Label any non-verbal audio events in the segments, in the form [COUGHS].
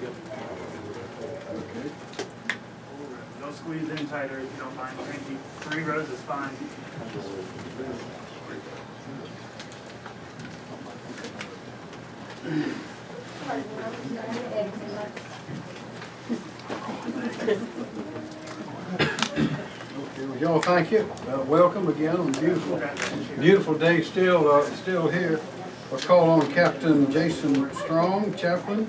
Okay. Don't squeeze in tighter if you don't mind, you. Three rows is fine. Okay, y'all, thank you. Uh, Welcome again on beautiful, beautiful day still, uh, still here. I'll call on Captain Jason Strong, chaplain.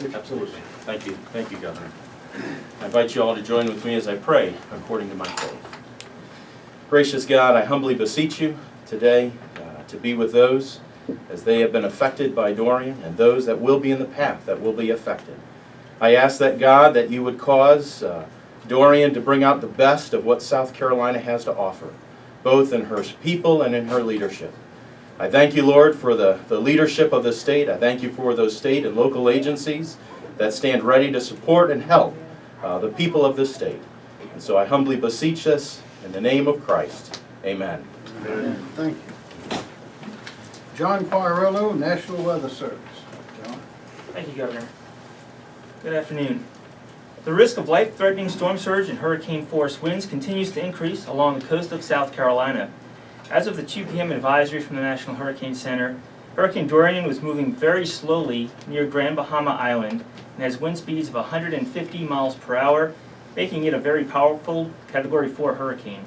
Absolutely. Thank you. Thank you, Governor. I invite you all to join with me as I pray according to my faith. Gracious God, I humbly beseech you today uh, to be with those as they have been affected by Dorian and those that will be in the path that will be affected. I ask that God that you would cause uh, Dorian to bring out the best of what South Carolina has to offer, both in her people and in her leadership. I thank you, Lord, for the, the leadership of the state. I thank you for those state and local agencies that stand ready to support and help uh, the people of this state. And so I humbly beseech this in the name of Christ. Amen. Amen. Thank you. John Quarello, National Weather Service. John? Thank you, Governor. Good afternoon. The risk of life-threatening storm surge and hurricane force winds continues to increase along the coast of South Carolina. As of the 2 p.m. advisory from the National Hurricane Center, Hurricane Dorian was moving very slowly near Grand Bahama Island and has wind speeds of 150 miles per hour, making it a very powerful Category 4 hurricane.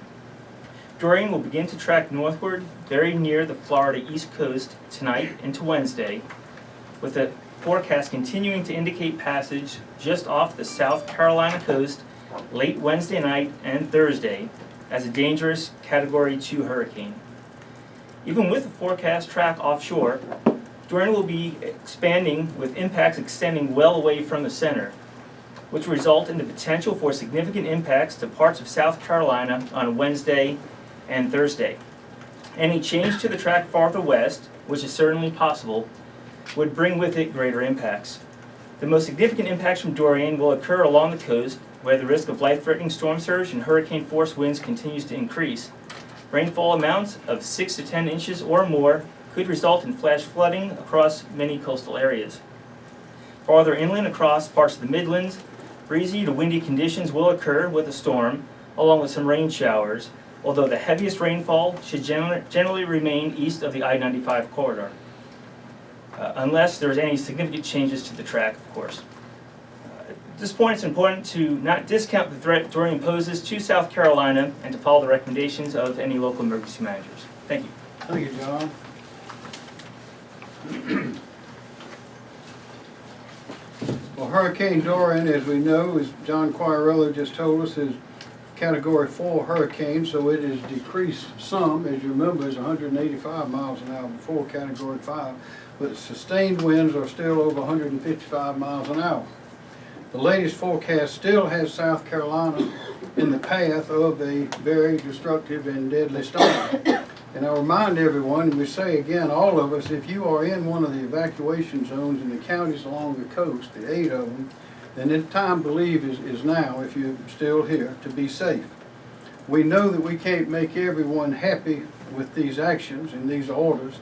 Dorian will begin to track northward very near the Florida East Coast tonight into Wednesday, with the forecast continuing to indicate passage just off the South Carolina coast late Wednesday night and Thursday as a dangerous Category 2 hurricane. Even with the forecast track offshore, Dorian will be expanding with impacts extending well away from the center, which result in the potential for significant impacts to parts of South Carolina on Wednesday and Thursday. Any change to the track farther west, which is certainly possible, would bring with it greater impacts. The most significant impacts from Dorian will occur along the coast, where the risk of life-threatening storm surge and hurricane force winds continues to increase. Rainfall amounts of 6 to 10 inches or more could result in flash flooding across many coastal areas. Farther inland across parts of the Midlands, breezy to windy conditions will occur with a storm, along with some rain showers, although the heaviest rainfall should gener- generally remain east of the I-95 corridor uh, unless there's any significant changes to the track, of course. Uh, At this point, it's important to not discount the threat Dorian poses to South Carolina and to follow the recommendations of any local emergency managers. Thank you. Thank you, John. [CLEARS THROAT] Well, Hurricane Dorian, as we know, as John Quarello just told us, is Category 4 hurricane, so it has decreased some. As you remember, it's 185 miles an hour before Category 5, but sustained winds are still over 155 miles an hour. The latest forecast still has South Carolina in the path of a very destructive and deadly storm. And I remind everyone, and we say again, all of us, if you are in one of the evacuation zones in the counties along the coast, the eight of them, then the time, believe, is, is now, if you're still here, to be safe. We know that we can't make everyone happy with these actions and these orders.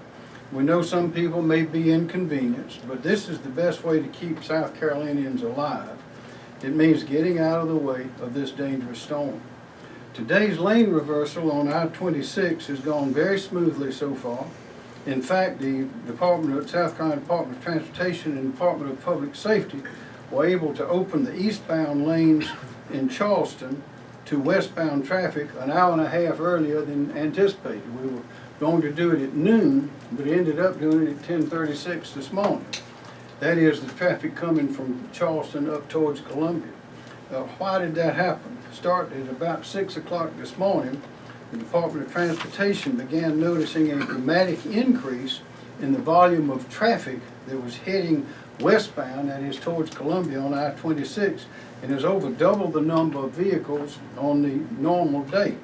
We know some people may be inconvenienced, but this is the best way to keep South Carolinians alive. It means getting out of the way of this dangerous storm. Today's lane reversal on I-26 has gone very smoothly so far. In fact, the Department of, South Carolina Department of Transportation and Department of Public Safety were able to open the eastbound lanes in Charleston to westbound traffic an hour and a half earlier than anticipated. We were going to do it at noon, but ended up doing it at ten thirty-six this morning. That is the traffic coming from Charleston up towards Columbia. Uh, why did that happen? Started at about six o'clock this morning, the Department of Transportation began noticing a dramatic increase in the volume of traffic that was heading westbound, that is towards Columbia on I-26, and is over double the number of vehicles on the normal day.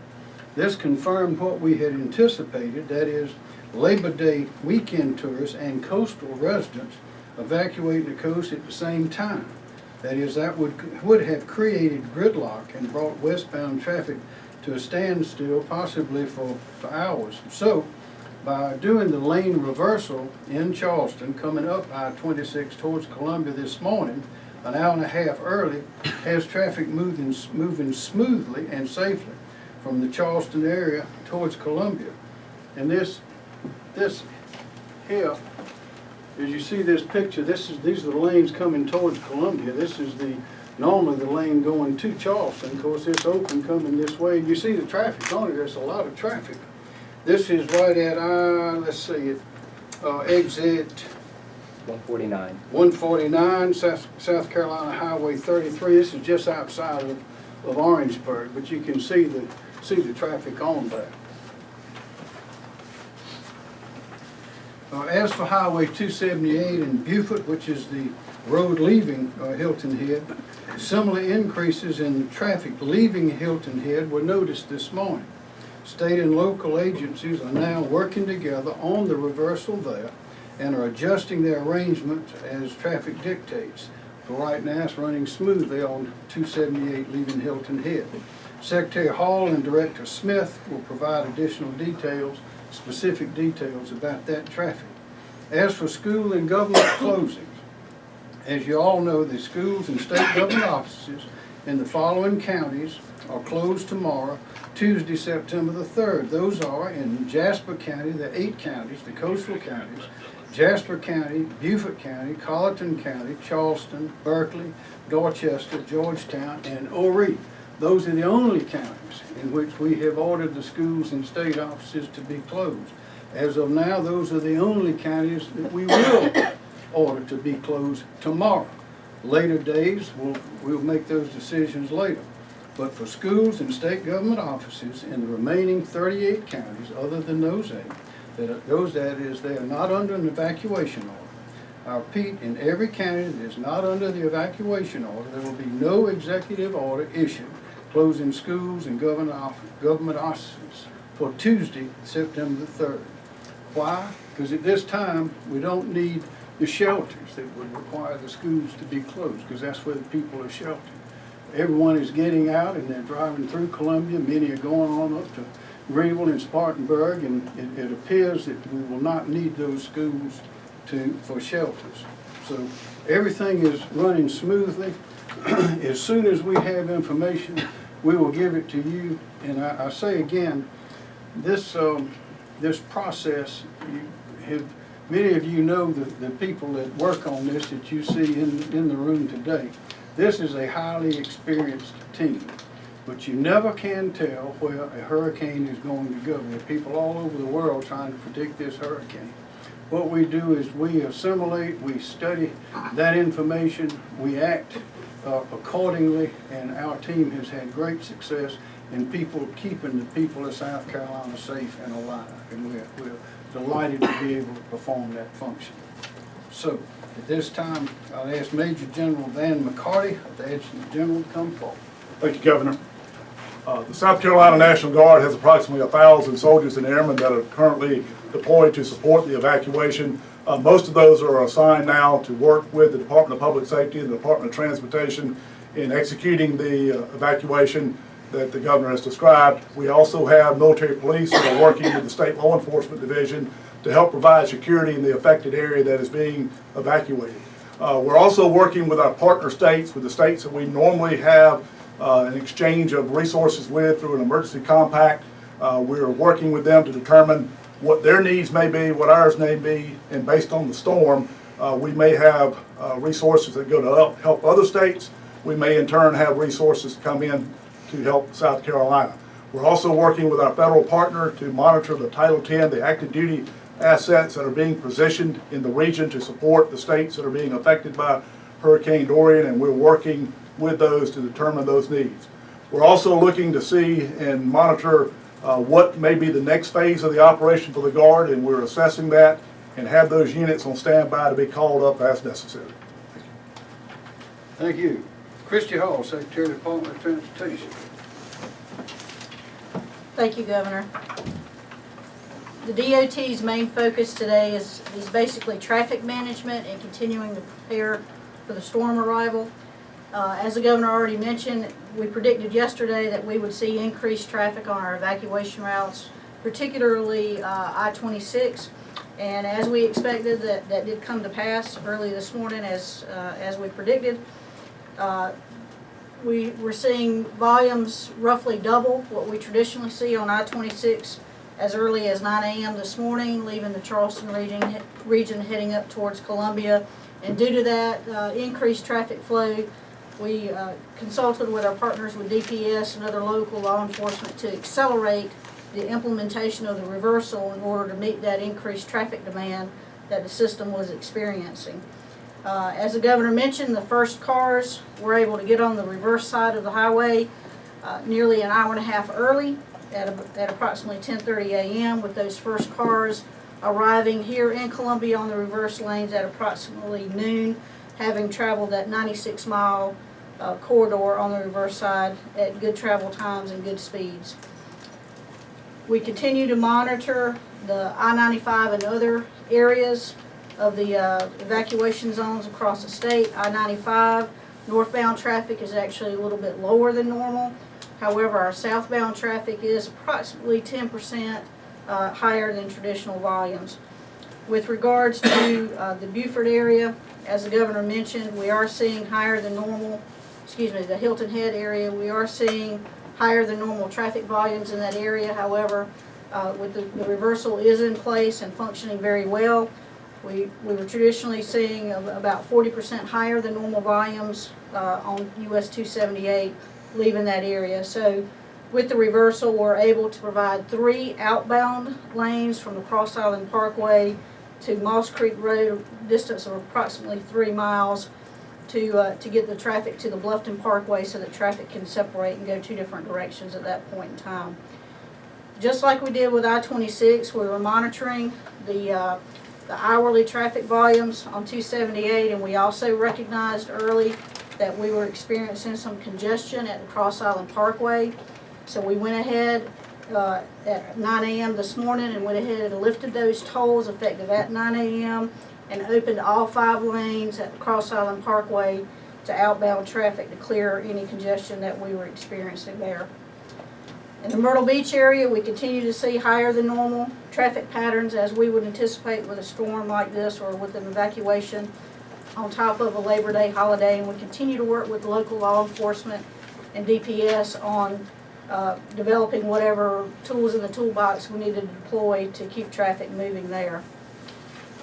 This confirmed what we had anticipated, that is Labor Day weekend tourists and coastal residents evacuating the coast at the same time. That is, that would, would have created gridlock and brought westbound traffic to a standstill possibly for, for hours. So, By doing the lane reversal in Charleston, coming up I-26 towards Columbia this morning, an hour and a half early, has traffic moving, moving smoothly and safely from the Charleston area towards Columbia. And this, this here, as you see this picture, this is, these are the lanes coming towards Columbia. This is the, normally the lane going to Charleston. Of course, it's open coming this way. You see the traffic on it, there's a lot of traffic. This is right at, uh, let's see, it, uh, exit One forty-nine. one forty-nine, South, South Carolina Highway thirty-three. This is just outside of, of Orangeburg, but you can see the, see the traffic on there. Uh, as for Highway two seventy-eight in Beaufort, which is the road leaving, uh, Hilton Head, similar increases in traffic leaving Hilton Head were noticed this morning. State and local agencies are now working together on the reversal there and are adjusting their arrangement as traffic dictates. For right now, it's running smoothly on 278 leaving Hilton Head. Secretary Hall and Director Smith will provide additional details, specific details about that traffic. As for school and government [COUGHS] closings, as you all know, the schools and state government offices in the following counties are closed tomorrow, Tuesday, September the 3rd. Those are in Jasper County, the eight counties, the coastal counties, Jasper County, Beaufort County, Colleton County, Charleston, Berkeley, Dorchester, Georgetown, and Horry. Those are the only counties in which we have ordered the schools and state offices to be closed. As of now, those are the only counties that we will order to be closed tomorrow. Later days, we'll, we'll make those decisions later. But for schools and state government offices in the remaining thirty-eight counties, other than those eight, that those that is, they are not under an evacuation order. I repeat, in every county that is not under the evacuation order, there will be no executive order issued closing schools and government offices for Tuesday, September the third. Why? Because at this time, we don't need the shelters that would require the schools to be closed, because that's where the people are sheltered. Everyone is getting out and they're driving through Columbia, many are going on up to Greenville and Spartanburg, and it, it appears that we will not need those schools to, for shelters. So everything is running smoothly. [CLEARS THROAT] As soon as we have information, we will give it to you. And I, I say again, this, um, this process, have, many of you know the, the people that work on this that you see in, in the room today. This is a highly experienced team, but you never can tell where a hurricane is going to go. There are people all over the world trying to predict this hurricane. What we do is we assimilate, we study that information, we act uh, accordingly, and our team has had great success in people, keeping the people of South Carolina safe and alive. And we're, we're delighted to be able to perform that function. So, at this time, I'll ask Major General Van McCarty, the Adjutant General, to come forward. Thank you, Governor. Uh, The South Carolina National Guard has approximately 1,000 soldiers and airmen that are currently deployed to support the evacuation. Uh, Most of those are assigned now to work with the Department of Public Safety and the Department of Transportation in executing the uh, evacuation that the governor has described. We also have military police who are working with the State Law Enforcement Division to help provide security in the affected area that is being evacuated. Uh, We're also working with our partner states, with the states that we normally have uh, an exchange of resources with through an emergency compact. Uh, We're working with them to determine what their needs may be, what ours may be, and based on the storm, uh, we may have uh, resources that go to help- other states. We may in turn have resources come in to help South Carolina. We're also working with our federal partner to monitor the Title X, the active duty assets that are being positioned in the region to support the states that are being affected by Hurricane Dorian, and we're working with those to determine those needs. We're also looking to see and monitor uh, what may be the next phase of the operation for the Guard, and we're assessing that and have those units on standby to be called up as necessary. Thank you. Thank you, Christy Hall, Secretary of the Department of Transportation. Thank you, Governor. The DOT's main focus today is, is basically traffic management and continuing to prepare for the storm arrival. Uh, as the governor already mentioned, we predicted yesterday that we would see increased traffic on our evacuation routes particularly uh, I-26. And as we expected, that, that did come to pass early this morning as, uh, as we predicted. Uh, We, we're seeing volumes roughly double what we traditionally see on I-26 as early as 9 AM this morning, leaving the Charleston region, region heading up towards Columbia. And due to that uh, increased traffic flow, we uh, consulted with our partners with DPS and other local law enforcement to accelerate the implementation of the reversal in order to meet that increased traffic demand that the system was experiencing. Uh, As the governor mentioned, the first cars were able to get on the reverse side of the highway uh, nearly an hour and a half early at a- at approximately 10:30 a.m. with those first cars arriving here in Columbia on the reverse lanes at approximately noon, having traveled that 96-mile corridor on the reverse side at good travel times and good speeds. We continue to monitor the I-95 and other areas of the uh, evacuation zones across the state. I-95 northbound traffic is actually a little bit lower than normal. However, our southbound traffic is approximately 10% uh, higher than traditional volumes. With regards to uh, the Beaufort area, as the governor mentioned, we are seeing higher than normal, excuse me, the Hilton Head area, we are seeing higher than normal traffic volumes in that area. However, uh, with the, the reversal is in place and functioning very well. We, we were traditionally seeing about forty percent higher than normal volumes, uh, on US two seventy-eight leaving that area. So with the reversal, we're able to provide three outbound lanes from the Cross Island Parkway to Moss Creek Road, distance of approximately three miles to, uh, to get the traffic to the Bluffton Parkway so that traffic can separate and go two different directions at that point in time. Just like we did with I-26, we were monitoring the, uh, the hourly traffic volumes on 278, and we also recognized early that we were experiencing some congestion at the Cross Island Parkway. So we went ahead uh, at 9 AM this morning and went ahead and lifted those tolls effective at 9 AM and opened all five lanes at the Cross Island Parkway to outbound traffic to clear any congestion that we were experiencing there. In the Myrtle Beach area, we continue to see higher than normal traffic patterns as we would anticipate with a storm like this or with an evacuation on top of a Labor Day holiday. And we continue to work with local law enforcement and DPS on uh, developing whatever tools in the toolbox we need to deploy to keep traffic moving there.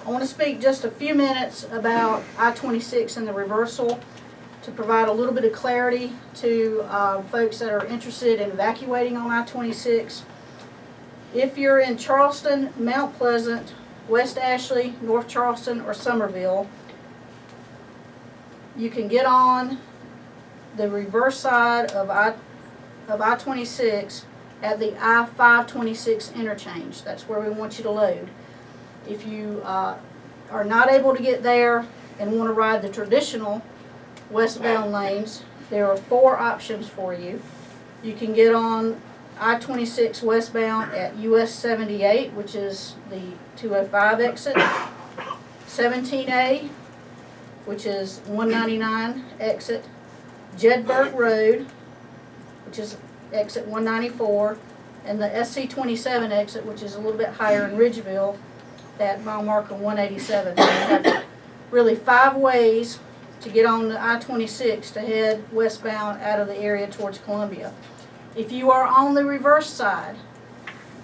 I want to speak just a few minutes about I-26 and the reversal to provide a little bit of clarity to uh, folks that are interested in evacuating on I-26. If you're in Charleston, Mount Pleasant, West Ashley, North Charleston, or Summerville, you can get on the reverse side of I, of I-26 at the I-526 interchange. That's where we want you to load. If you uh, are not able to get there and want to ride the traditional westbound lanes, there are four options for you. You can get on I-26 westbound at US 78, which is the 205 exit, 17A, which is 199 exit, Jedburgh Road, which is exit 194, and the SC27 exit, which is a little bit higher in Ridgeville, at mile marker 187. So have really five ways to get on the I-26 to head westbound out of the area towards Columbia. If you are on the reverse side,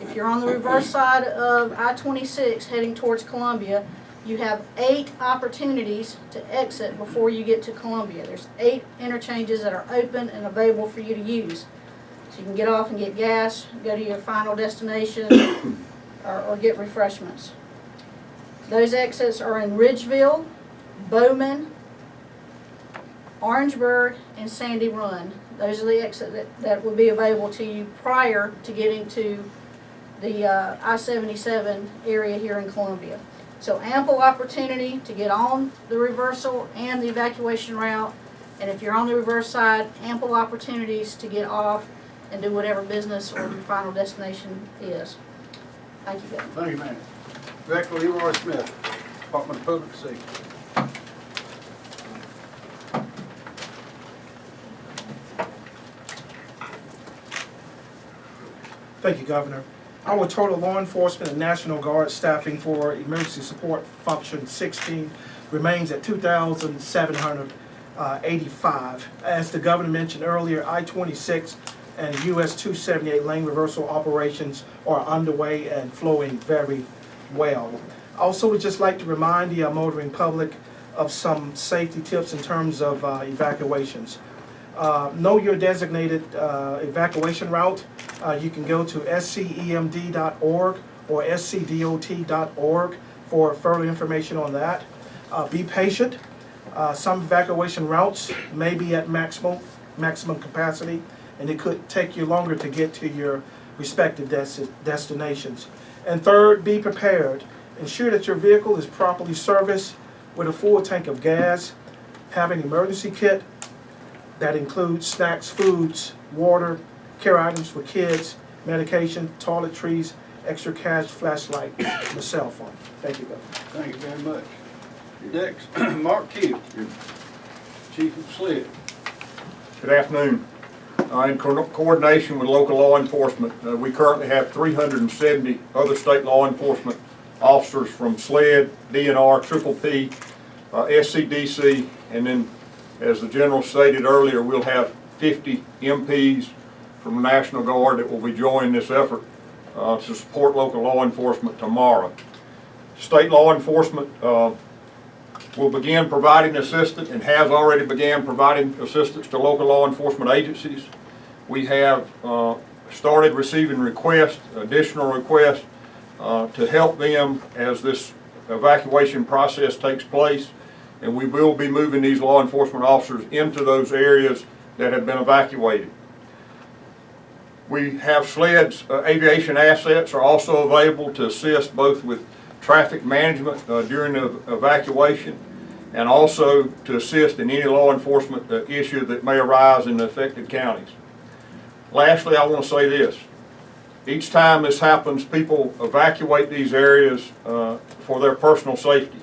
if you're on the reverse side of I-26 heading towards Columbia, you have eight opportunities to exit before you get to Columbia. There's eight interchanges that are open and available for you to use. So you can get off and get gas, go to your final destination, [COUGHS] or, or get refreshments. Those exits are in Ridgeville, Bowman, Orangeburg, and Sandy Run. Those are the exits that, that will be available to you prior to getting to the uh, I-77 area here in Columbia. So ample opportunity to get on the reversal and the evacuation route. And if you're on the reverse side, ample opportunities to get off and do whatever business or your final destination is. Thank you, Governor. Thank you, ma'am. Director Leroy Smith, Department of Public Safety. Thank you, Governor. Our total law enforcement and National Guard staffing for emergency support function sixteen remains at two thousand seven hundred uh. As the governor mentioned earlier, I twenty-six and US two seventy-eight lane reversal operations are underway and flowing very well. Also, would just like to remind the uh, motoring public of some safety tips in terms of uh, evacuations. Uh, Know your designated uh, evacuation route. Uh, You can go to scemd.org or scdot.org for further information on that. Uh, Be patient. Uh, Some evacuation routes may be at maximum, maximum capacity, and it could take you longer to get to your respective desti- destinations. And third, be prepared. Ensure that your vehicle is properly serviced with a full tank of gas, have an emergency kit, that includes snacks, foods, water, care items for kids, medication, toiletries, extra cash, flashlight, [COUGHS] and a cell phone. Thank you, Governor. Thank you very much. Next, [CLEARS THROAT] Mark Keel, Chief of SLED. Good afternoon. Uh, In co- coordination with local law enforcement, uh, we currently have 370 other state law enforcement officers from SLED, DNR, Triple P, uh, SCDC, and then, as the general stated earlier, we'll have 50 MPs from the National Guard that will be joining this effort uh, to support local law enforcement tomorrow. State law enforcement uh, will begin providing assistance and has already began providing assistance to local law enforcement agencies. We have uh, started receiving requests, additional requests, uh, to help them as this evacuation process takes place. And we will be moving these law enforcement officers into those areas that have been evacuated. We have SLED's uh, aviation assets are also available to assist both with traffic management uh, during the evacuation and also to assist in any law enforcement uh, issue that may arise in the affected counties. Lastly, I want to say this. Each time this happens, people evacuate these areas uh, for their personal safety.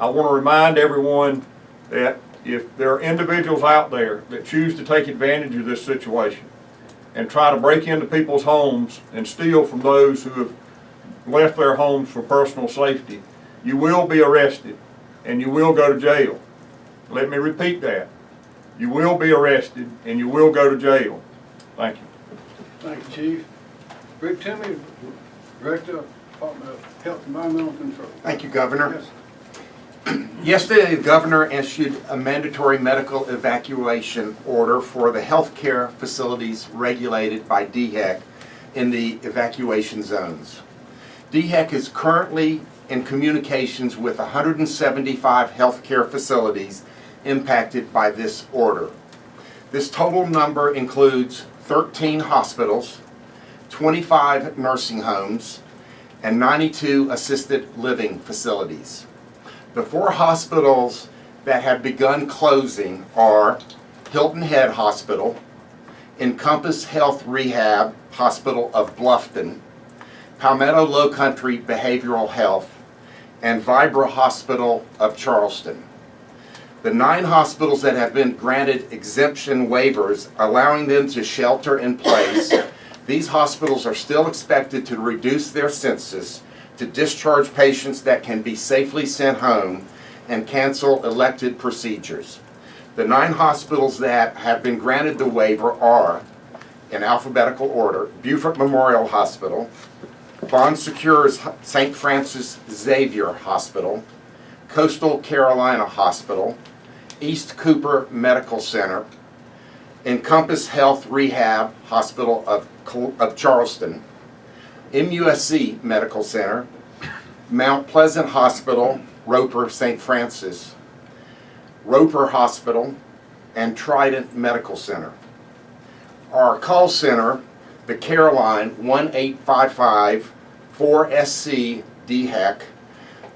I want to remind everyone that if there are individuals out there that choose to take advantage of this situation and try to break into people's homes and steal from those who have left their homes for personal safety, you will be arrested and you will go to jail. Let me repeat that. You will be arrested and you will go to jail. Thank you. Thank you, Chief. Rick Toomey, Director of Department of Health and Environmental Control. Thank you, Governor. Yes. Yesterday, the governor issued a mandatory medical evacuation order for the healthcare facilities regulated by DHEC in the evacuation zones. DHEC is currently in communications with 175 healthcare facilities impacted by this order. This total number includes 13 hospitals, 25 nursing homes, and 92 assisted living facilities. The four hospitals that have begun closing are Hilton Head Hospital, Encompass Health Rehab Hospital of Bluffton, Palmetto Low Country Behavioral Health, and Vibra Hospital of Charleston. The nine hospitals that have been granted exemption waivers allowing them to shelter in place, these hospitals are still expected to reduce their census to discharge patients that can be safely sent home and cancel elected procedures. The nine hospitals that have been granted the waiver are, in alphabetical order, Beaufort Memorial Hospital, Bon Secours St. Francis Xavier Hospital, Coastal Carolina Hospital, East Cooper Medical Center, Encompass Health Rehab Hospital of, of Charleston, MUSC Medical Center, Mount Pleasant Hospital, Roper St. Francis, Roper Hospital, and Trident Medical Center. Our call center, the Caroline 1855 4SC DHEC,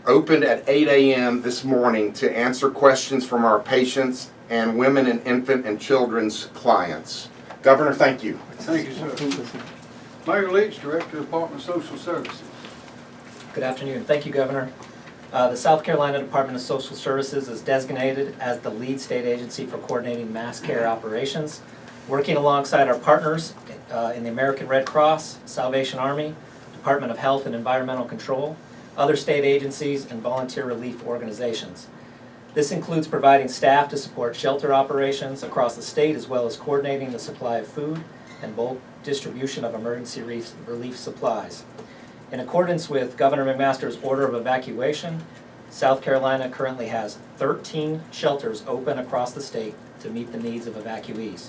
opened at 8 a.m. this morning to answer questions from our patients and women and infant and children's clients. Governor, thank you. Thank you, sir. Mayor Leach, Director of Department of Social Services. Good afternoon. Thank you, Governor. Uh, The South Carolina Department of Social Services is designated as the lead state agency for coordinating mass care operations. Working alongside our partners uh, in the American Red Cross, Salvation Army, Department of Health and Environmental Control, other state agencies, and volunteer relief organizations. This includes providing staff to support shelter operations across the state as well as coordinating the supply of food and bulk distribution of emergency relief supplies. In accordance with Governor McMaster's order of evacuation, South Carolina currently has 13 shelters open across the state to meet the needs of evacuees.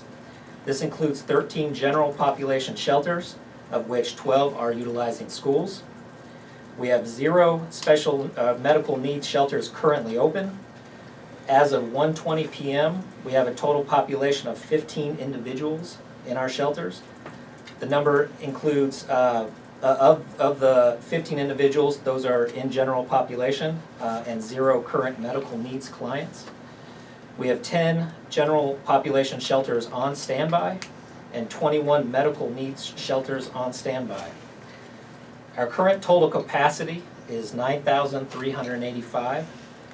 This includes 13 general population shelters, of which 12 are utilizing schools. We have zero special uh, medical needs shelters currently open. As of 1:20 PM, we have a total population of 15 individuals in our shelters. The number includes, uh, uh, of, of the 15 individuals, those are in general population, uh, and zero current medical needs clients. We have 10 general population shelters on standby and 21 medical needs shelters on standby. Our current total capacity is 9,385,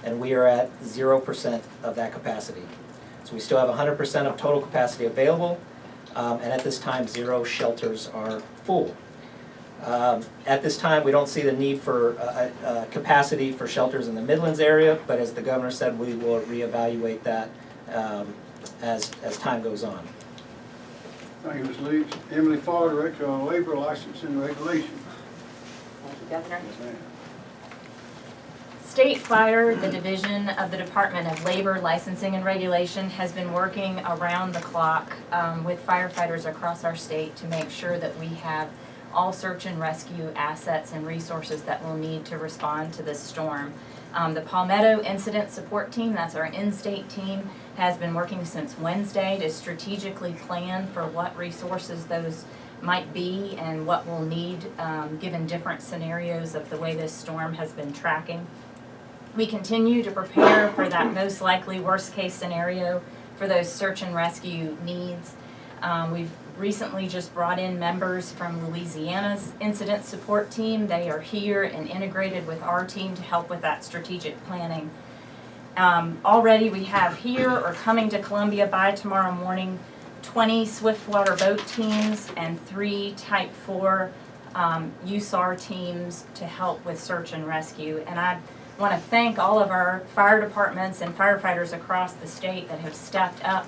and we are at 0% of that capacity. So we still have 100% of total capacity available, um, and at this time, zero shelters are full. Um, At this time, we don't see the need for uh, uh, capacity for shelters in the Midlands area, but as the governor said, we will reevaluate that um, as, as time goes on. Thank you, Ms. Leach. Emily Farr, Director of Labor License and Regulation. Thank you, Governor. Ma'am. State Fire, the division of the Department of Labor Licensing and Regulation, has been working around the clock um, with firefighters across our state to make sure that we have all search and rescue assets and resources that we'll need to respond to this storm. Um, The Palmetto Incident Support Team, that's our in-state team, has been working since Wednesday to strategically plan for what resources those might be and what we'll need, um, given different scenarios of the way this storm has been tracking. We continue to prepare for that most likely worst-case scenario for those search and rescue needs. Um, we've recently just brought in members from Louisiana's incident support team. They are here and integrated with our team to help with that strategic planning. Um, already we have here or coming to Columbia by tomorrow morning, twenty swiftwater boat teams and three type four, um, USAR teams to help with search and rescue. And I want to thank all of our fire departments and firefighters across the state that have stepped up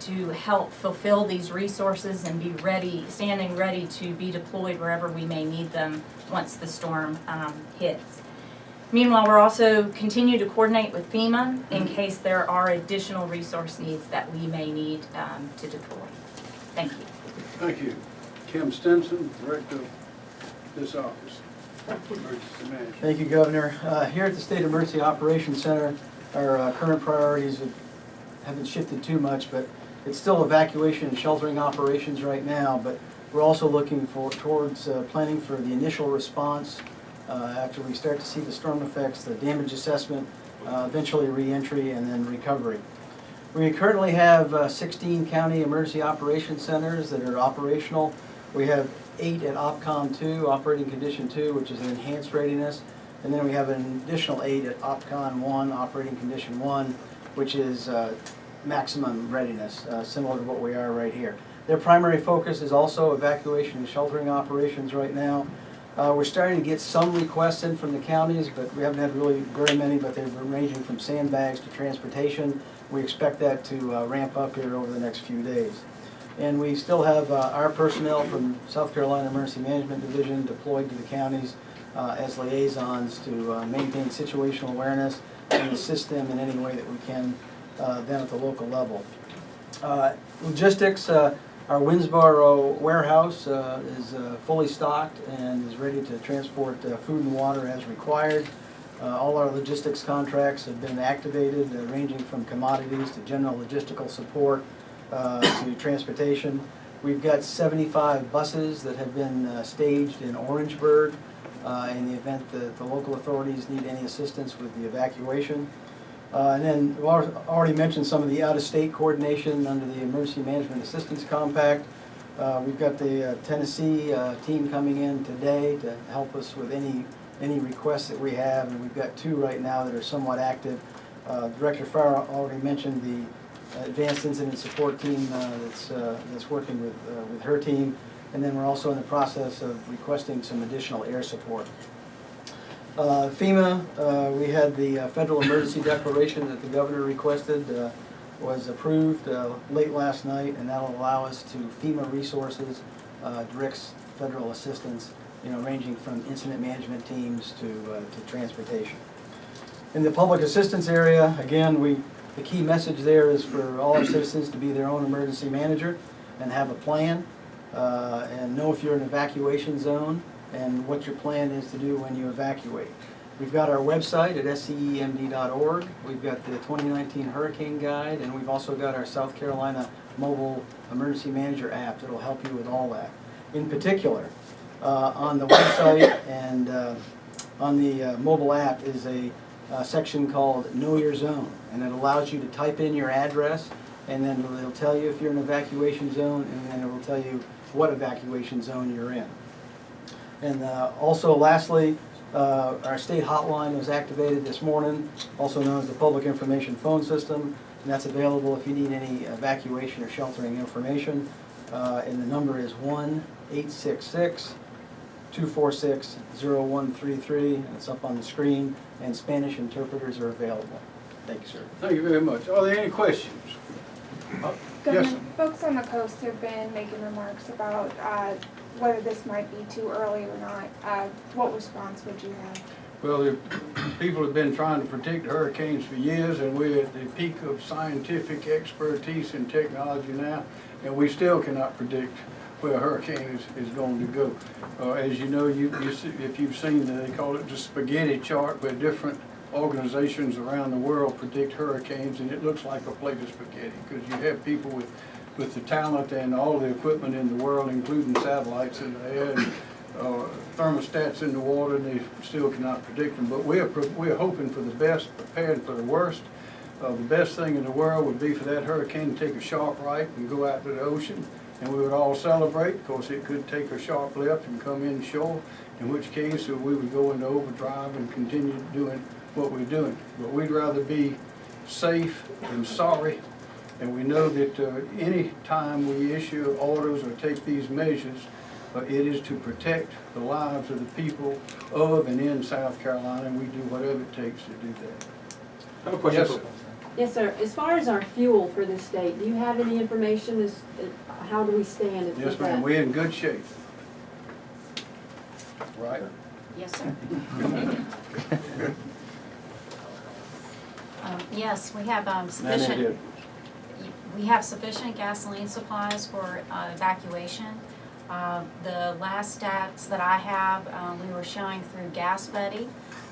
to help fulfill these resources and be ready, standing ready to be deployed wherever we may need them once the storm um, hits. Meanwhile, we're also continue to coordinate with FEMA in case there are additional resource needs that we may need um, to deploy. Thank you. Thank you. Kim Stenson, Director of this office. Thank you, Governor. Uh, Here at the State Emergency Operations Center, our uh, current priorities have- haven't shifted too much, but it's still evacuation and sheltering operations right now, but we're also looking for, towards uh, planning for the initial response uh, after we start to see the storm effects, the damage assessment, uh, eventually reentry, and then recovery. We currently have uh, 16 county emergency operations centers that are operational. We have eight at OPCON 2, operating condition 2, which is an enhanced readiness. And then we have an additional eight at OPCON 1, operating condition 1, which is uh, maximum readiness, uh, similar to what we are right here. Their primary focus is also evacuation and sheltering operations right now. Uh, We're starting to get some requests in from the counties, but we haven't had really very many, but they've been ranging from sandbags to transportation. We expect that to uh, ramp up here over the next few days. And we still have uh, our personnel from South Carolina Emergency Management Division deployed to the counties uh, as liaisons to uh, maintain situational awareness and assist them in any way that we can uh, then at the local level. Uh, Logistics, uh, our Winnsboro warehouse is fully stocked and is ready to transport food and water as required. Uh, All our logistics contracts have been activated, uh, ranging from commodities to general logistical support uh, to transportation. We've got 75 buses that have been uh, staged in Orangeburg uh, in the event that the local authorities need any assistance with the evacuation. Uh, And then, we already mentioned some of the out-of-state coordination under the Emergency Management Assistance Compact. Uh, We've got the Tennessee team coming in today to help us with any, any requests that we have, and we've got two right now that are somewhat active. Uh, Director Farrar already mentioned the advanced incident support team uh, that's, uh, that's working with, uh, with her team. And then we're also in the process of requesting some additional air support. Uh, FEMA, uh, we had the uh, federal emergency declaration that the governor requested, was approved late last night, and that'll allow us to FEMA resources, directs federal assistance, you know, ranging from incident management teams to, to transportation. In the public assistance area, again, we, the key message there is for all our citizens to be their own emergency manager and have a plan, uh, and know if you're in an evacuation zone and what your plan is to do when you evacuate. We've got our website at scemd.org, we've got the 2019 Hurricane Guide, and we've also got our South Carolina Mobile Emergency Manager app that'll help you with all that. In particular, uh, on the website and uh, on the uh, mobile app is a uh, section called Know Your Zone, and it allows you to type in your address, and then it'll tell you if you're in an evacuation zone, and then it will tell you what evacuation zone you're in. And uh, also lastly, uh, our state hotline was activated this morning, also known as the Public Information Phone System, and that's available if you need any evacuation or sheltering information. Uh, And the number is one eight six six 246-0133, and it's up on the screen, and Spanish interpreters are available. Thank you, sir. Thank you very much. Are there any questions? Uh, Yes, Governor, folks on the coast have been making remarks about uh, whether this might be too early or not. Uh, What response would you have? well, the [CLEARS THROAT] people have been trying to predict hurricanes for years, and we're at the peak of scientific expertise and technology now, and we still cannot predict where a hurricane is, is going to go. Uh, as you know, you, you see, if you've seen, the- they call it the spaghetti chart, where different organizations around the world predict hurricanes, and it looks like a plate of spaghetti, because you have people with, with the talent and all the equipment in the world, including satellites in the air, and uh, thermostats in the water, and they still cannot predict them. But we're, we're hoping for the best, preparing for the worst. Uh, The best thing in the world would be for that hurricane to take a sharp right and go out to the ocean, and we would all celebrate, because it could take a sharp left and come in shore, in which case uh, we would go into overdrive and continue doing what we're doing. But we'd rather be safe than sorry, and we know that uh, any time we issue orders or take these measures, uh, it is to protect the lives of the people of and in South Carolina, and we do whatever it takes to do that. I have a question. Yes, sir. Yes, sir. As far as our fuel for the state, do you have any information as, uh, how do we stand with that? Yes, ma'am, we're in good shape. Right? Yes, sir. [LAUGHS] Yes, we have um, And sufficient, did. we have sufficient gasoline supplies for uh, evacuation. Uh, The last stats that I have, um, we were showing through Gas Buddy,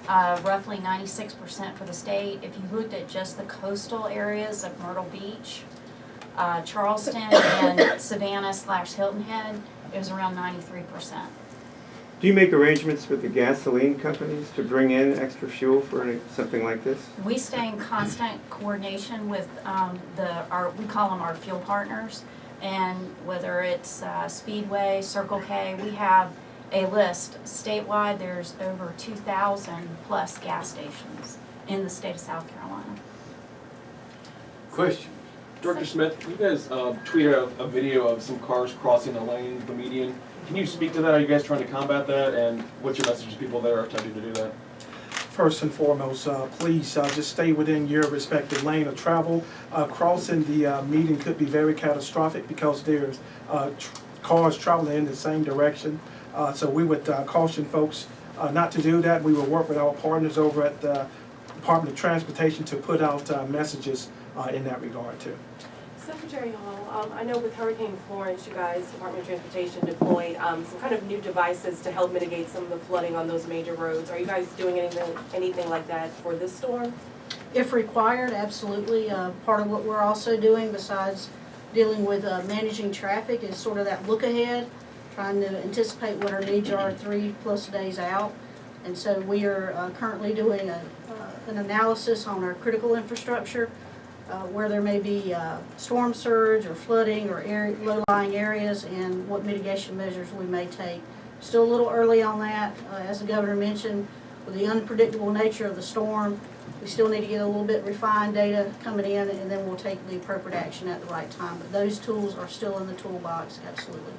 uh, roughly ninety-six percent for the state. If you looked at just the coastal areas of Myrtle Beach, uh, Charleston, and [COUGHS] Savannah slash Hilton Head, it was around ninety-three percent. Do you make arrangements with the gasoline companies to bring in extra fuel for any- something like this? We stay in constant coordination with um, the, our, we call them our fuel partners. And whether it's uh, Speedway, Circle K, we have a list statewide, there's over 2,000 plus gas stations in the state of South Carolina. Question? Director Smith, you guys uh, tweeted a, a video of some cars crossing a lane, the median. Can you speak to that? Are you guys trying to combat that? And what's your message to people that are attempting to do that? First and foremost, uh, please uh, just stay within your respective lane of travel. Uh, Crossing the uh, median could be very catastrophic because there's uh, tr- cars traveling in the same direction. Uh, So we would caution folks not to do that. We will work with our partners over at the Department of Transportation to put out messages in that regard too. Secretary Hall, um, I know with Hurricane Florence, you guys, Department of Transportation deployed, um, some kind of new devices to help mitigate some of the flooding on those major roads. Are you guys doing anything, anything like that for this storm? If required, absolutely. Uh, Part of what we're also doing besides dealing with uh, managing traffic is sort of that look ahead, trying to anticipate what our needs are three plus days out. And so we are uh, currently doing a, uh, an analysis on our critical infrastructure, uh, where there may be uh, storm surge or flooding or area, low-lying areas and what mitigation measures we may take. Still a little early on that. Uh, As the governor mentioned, with the unpredictable nature of the storm, we still need to get a little bit refined data coming in, and then we'll take the appropriate action at the right time. But those tools are still in the toolbox, absolutely.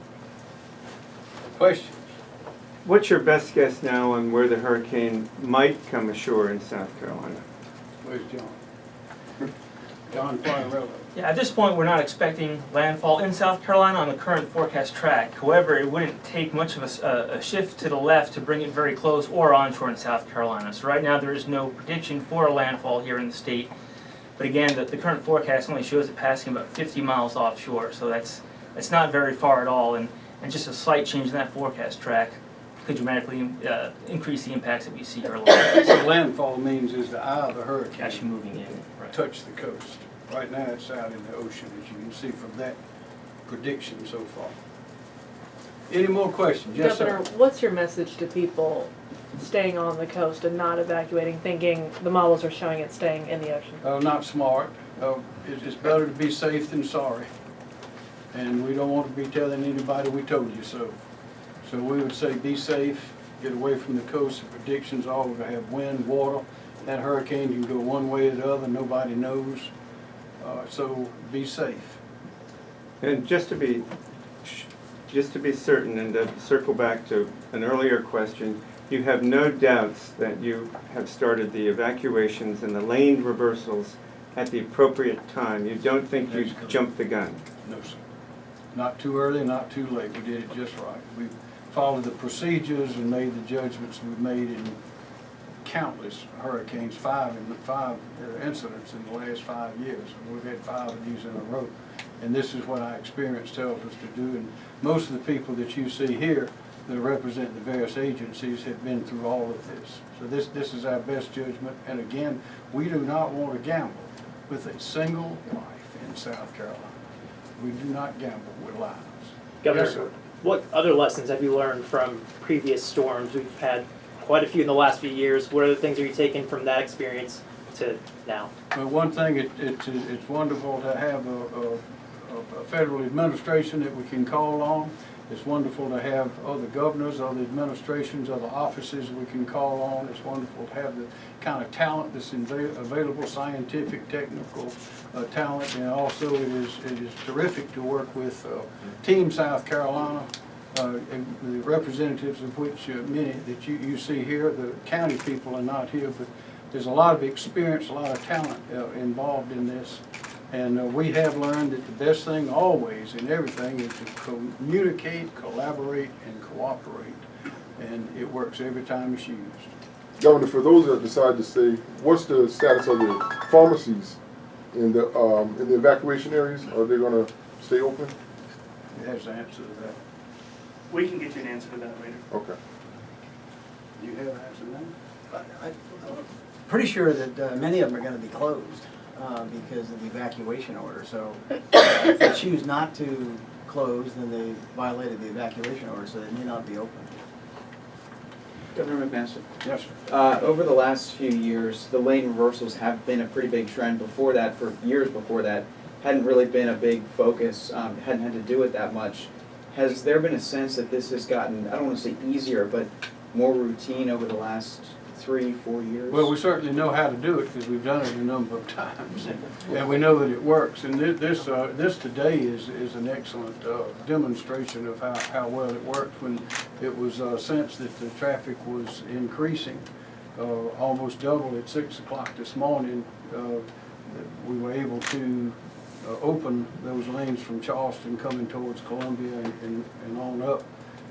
Questions? What's your best guess now on where the hurricane might come ashore in South Carolina? Where's John? John Quagliariello. Yeah, at this point, we're not expecting landfall in South Carolina on the current forecast track. However, it wouldn't take much of a shift to the left to bring it very close or onshore in South Carolina. So right now, there is no prediction for a landfall here in the state. But again, the, the current forecast only shows it passing about 50 miles offshore, so that's, that's not very far at all. And, and just a slight change in that forecast track could dramatically uh, increase the impacts that we see earlier. So landfall means is the eye of the hurricane. Actually moving in. Touch the coast. Right now, it's out in the ocean, as you can see from that prediction so far. Any more questions? Yes, sir. Governor, what's your message to people staying on the coast and not evacuating, thinking the models are showing it staying in the ocean? Oh, not smart. Uh, it's, better to be safe than sorry. And we don't want to be telling anybody we told you so. So we would say be safe, get away from the coast. The predictions are we're gonna have wind, water. That hurricane can go one way or the other, nobody knows. Uh, so be safe. And just to be, just to be certain and to circle back to an earlier question, you have no doubts that you have started the evacuations and the lane reversals at the appropriate time? You don't think you jumped the gun? No, sir. Not too early, not too late. We did it just right. We followed the procedures and made the judgments we made in countless hurricanes, five in five uh, incidents in the last five years. And We've had five of these in a row. And this is what our experience tells us to do. And most of the people that you see here that represent the various agencies have been through all of this. So this, this is our best judgment. And again, we do not want to gamble with a single life in South Carolina. We do not gamble with lives. Governor, Yes, what other lessons have you learned from previous storms? We've had quite a few in the last few years. What other things are you taking from that experience to now? Well, one thing, it, it's, it's wonderful to have a, a, a federal administration that we can call on. It's wonderful to have other governors, other administrations, other offices we can call on. It's wonderful to have the kind of talent that's available, scientific, technical uh, talent. And also it is, it is terrific to work with uh, Team South Carolina, uh, and the representatives of which uh, many that you, you see here, the county people are not here, but there's a lot of experience, a lot of talent uh, involved in this. And uh, we have learned that the best thing always in everything is to communicate, collaborate, and cooperate. And it works every time it's used. Governor, for those that decide to stay, what's the status of the pharmacies in the, um, in the evacuation areas? Are they gonna stay open? Has the answer to that. We can get you an answer to that later. Okay. Do you have an answer to that? I- I'm Pretty sure that uh, many of them are gonna be closed uh, because of the evacuation order, so uh, if they choose not to close, then they violated the evacuation order, so they may not be open. Governor McMaster. Yes, sir. Uh, over the last few years, the lane reversals have been a pretty big trend. Before that, for years before that, hadn't really been a big focus, um, hadn't had to do it that much. Has there been a sense that this has gotten, I don't want to say easier, but more routine over the last three, four years? Well, we certainly know how to do it because we've done it a number of [LAUGHS] times. And we know that it works. And thi- this, uh, this today is, is an excellent uh, demonstration of how, how well it worked when it was uh, sensed that the traffic was increasing, uh, almost double at six o'clock this morning. uh, We were able to uh, open those lanes from Charleston coming towards Columbia and, and and on up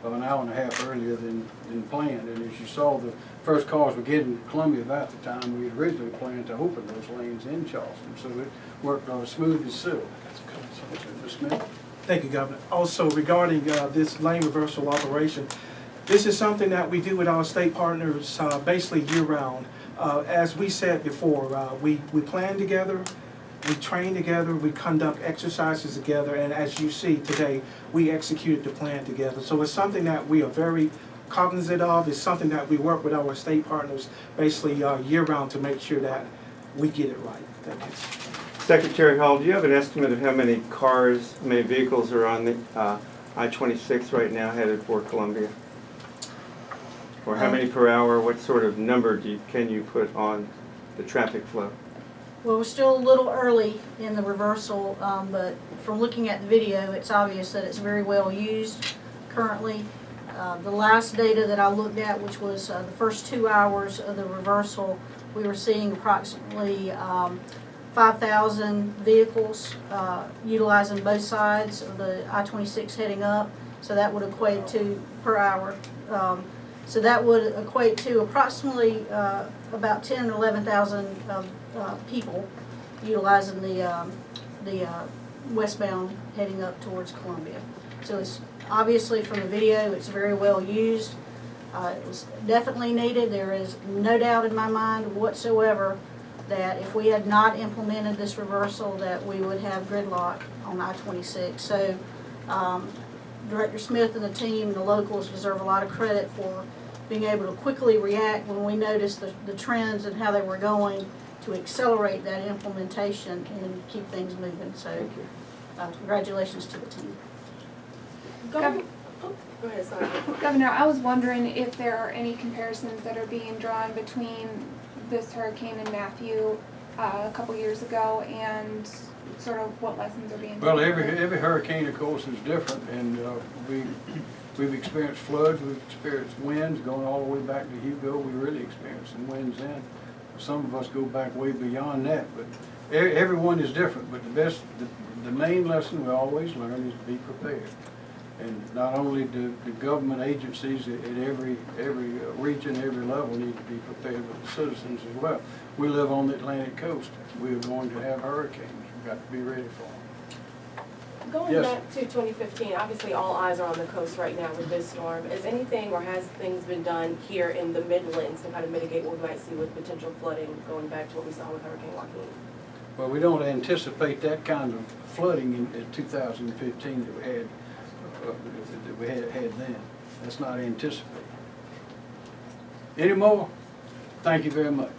an hour and a half earlier than, than planned. And as you saw, the first cars were getting to Columbia about the time we had originally planned to open those lanes in Charleston. So it worked uh, smooth as silk. Ms. Smith? Thank you, Governor. Also regarding uh, this lane reversal operation, this is something that we do with our state partners uh, basically year-round. Uh, As we said before, uh, we, we plan together, we train together, we conduct exercises together, and as you see today, we executed the plan together. So it's something that we are very cognizant of, it's something that we work with our state partners basically uh, year-round to make sure that we get it right. Thank you. Secretary Hall, do you have an estimate of how many cars, how many vehicles are on the uh, I-26 right now headed for Columbia? Or how many per hour, what sort of number do you, can you put on the traffic flow? Well, we're still a little early in the reversal, um, but from looking at the video, it's obvious that it's very well used currently. Uh, the last data that I looked at, which was, uh, the first two hours of the reversal, we were seeing approximately, um, five thousand vehicles, uh, utilizing both sides of the I twenty-six heading up. So that would equate to, per hour, um, so that would equate to approximately, uh, about ten or eleven thousand, um, uh, people utilizing the, um, the, uh, westbound heading up towards Columbia. So it's, obviously from the video, it's very well used. Uh, it was definitely needed. There is no doubt in my mind whatsoever that if we had not implemented this reversal, that we would have gridlock on I-26. So, um, Director Smith and the team the locals deserve a lot of credit for being able to quickly react when we noticed the, the trends and how they were going to accelerate that implementation and keep things moving. So, uh, congratulations to the team. Gov- Go ahead, sorry. Governor, I was wondering if there are any comparisons that are being drawn between this hurricane and Matthew uh, a couple years ago and sort of what lessons are being Well, every, every hurricane, of course, is different, and uh, we, we've experienced floods, we've experienced winds, going all the way back to Hugo, we really experienced some winds then. Some of us go back way beyond that, but everyone is different, but the best, the, the main lesson we always learn is to be prepared. And not only do the government agencies at every, every uh, region, every level need to be prepared, but the citizens as well. We live on the Atlantic coast, we're going to have hurricanes, we've got to be ready for them. Going Yes. back to 2015, obviously all eyes are on the coast right now with this storm. Is anything or has things been done here in the Midlands to kind of mitigate what we might see with potential flooding going back to what we saw with Hurricane Joaquin? Well, we don't anticipate that kind of flooding in, in two thousand and fifteen that we had, uh, that we had, had then. That's not anticipated. Any more? Thank you very much.